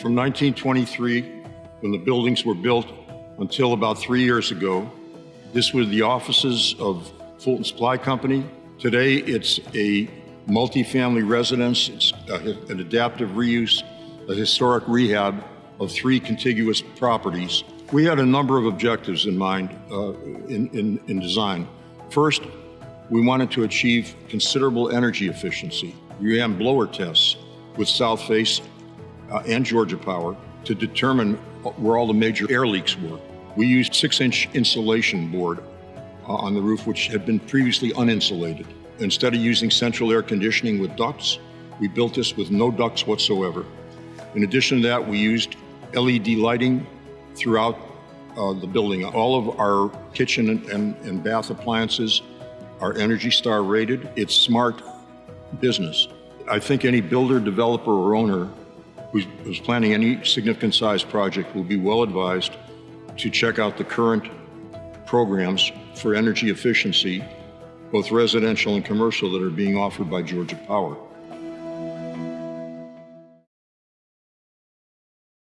From 1923, when the buildings were built, until about three years ago, this was the offices of Fulton Supply Company. Today, it's a multifamily residence, it's a- an adaptive reuse, a historic rehab of three contiguous properties. We had a number of objectives in mind uh, in, in, in design. First, we wanted to achieve considerable energy efficiency. We ran blower tests with Southface uh, and Georgia Power to determine where all the major air leaks were. We used six-inch insulation board uh, on the roof, which had been previously uninsulated. Instead of using central air conditioning with ducts, we built this with no ducts whatsoever. In addition to that, we used LED lighting throughout uh, the building. All of our kitchen and, and, and bath appliances are Energy Star rated. It's smart business. I think any builder, developer, or owner who's, who's planning any significant size project will be well advised to check out the current programs for energy efficiency, both residential and commercial, that are being offered by Georgia Power.